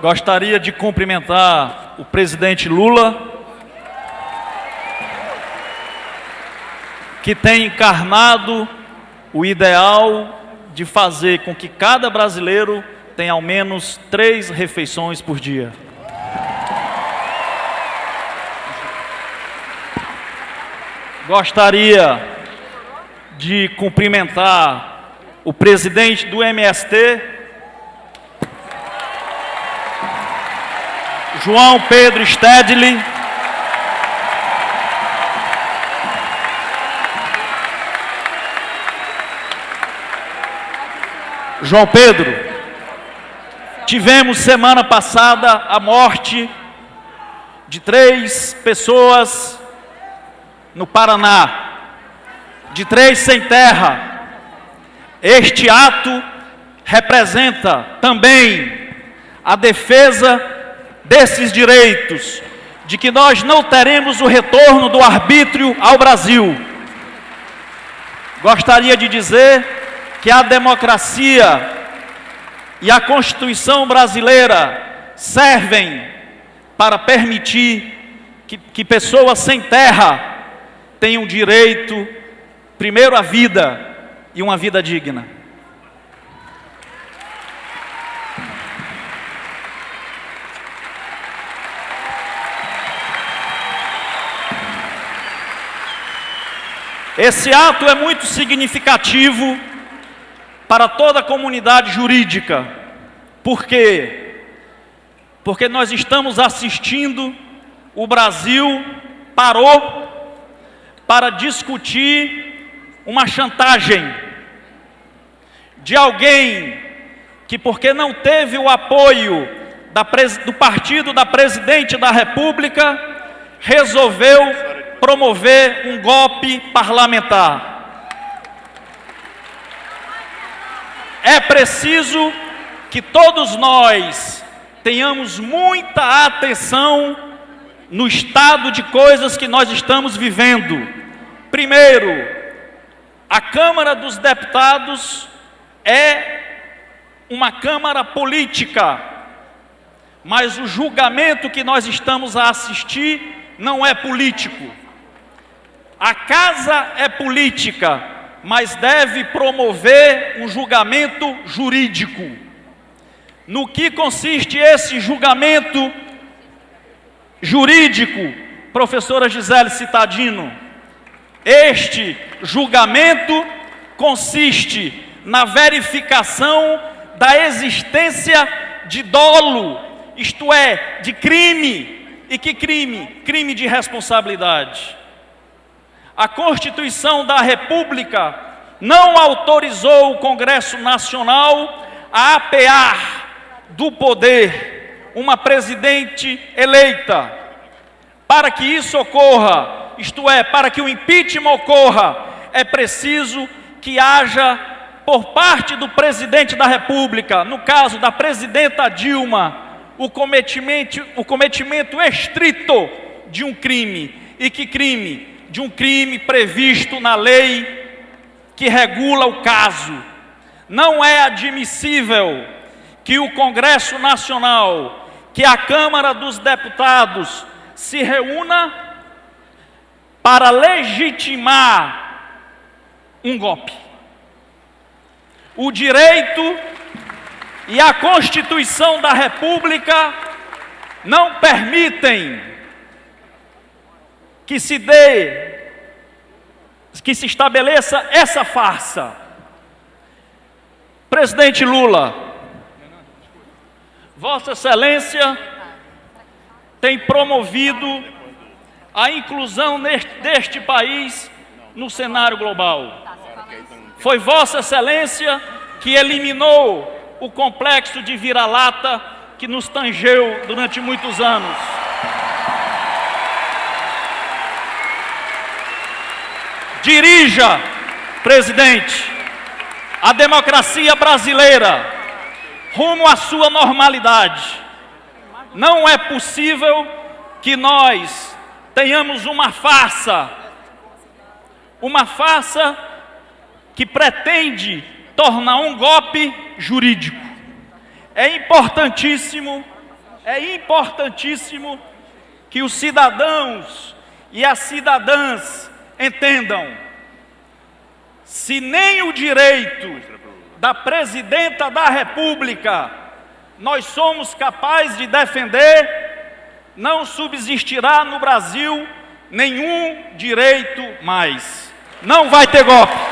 Gostaria de cumprimentar o presidente Lula, que tem encarnado o ideal de fazer com que cada brasileiro tenha ao menos três refeições por dia. Gostaria de cumprimentar o presidente do MST, João Pedro Stedley. João Pedro, tivemos semana passada a morte de três pessoas no Paraná, de três sem terra. Este ato representa também a defesa desses direitos, de que nós não teremos o retorno do arbítrio ao Brasil. Gostaria de dizer que a democracia e a Constituição brasileira servem para permitir que, que pessoas sem terra tenham direito, primeiro, à vida e uma vida digna. Esse ato é muito significativo para toda a comunidade jurídica. Por quê? Porque nós estamos assistindo, o Brasil parou para discutir uma chantagem de alguém que, porque não teve o apoio do partido da presidente da República, resolveu promover um golpe parlamentar. É preciso que todos nós tenhamos muita atenção no estado de coisas que nós estamos vivendo. Primeiro, a Câmara dos Deputados é uma Câmara política, mas o julgamento que nós estamos a assistir não é político. A casa é política, mas deve promover um julgamento jurídico. No que consiste esse julgamento jurídico, professora Gisele Citadino? Este julgamento consiste na verificação da existência de dolo, isto é, de crime. E que crime? Crime de responsabilidade. A Constituição da República não autorizou o Congresso Nacional a apear do poder uma presidente eleita. Para que isso ocorra, isto é, para que o impeachment ocorra, é preciso que haja por parte do presidente da República, no caso da presidenta Dilma, o cometimento, o cometimento estrito de um crime. E que crime? De um crime previsto na lei que regula o caso. Não é admissível que o Congresso Nacional, que a Câmara dos Deputados se reúna para legitimar um golpe. O direito e a Constituição da República não permitem que se dê, que se estabeleça essa farsa. Presidente Lula, Vossa Excelência tem promovido a inclusão neste, deste país no cenário global. Foi Vossa Excelência que eliminou o complexo de vira-lata que nos tangeu durante muitos anos. Dirija, presidente, a democracia brasileira rumo à sua normalidade. Não é possível que nós tenhamos uma farsa, uma farsa que pretende tornar um golpe jurídico. É importantíssimo é importantíssimo que os cidadãos e as cidadãs entendam: se nem o direito da presidenta da República nós somos capazes de defender, não subsistirá no Brasil nenhum direito mais. Não vai ter golpe.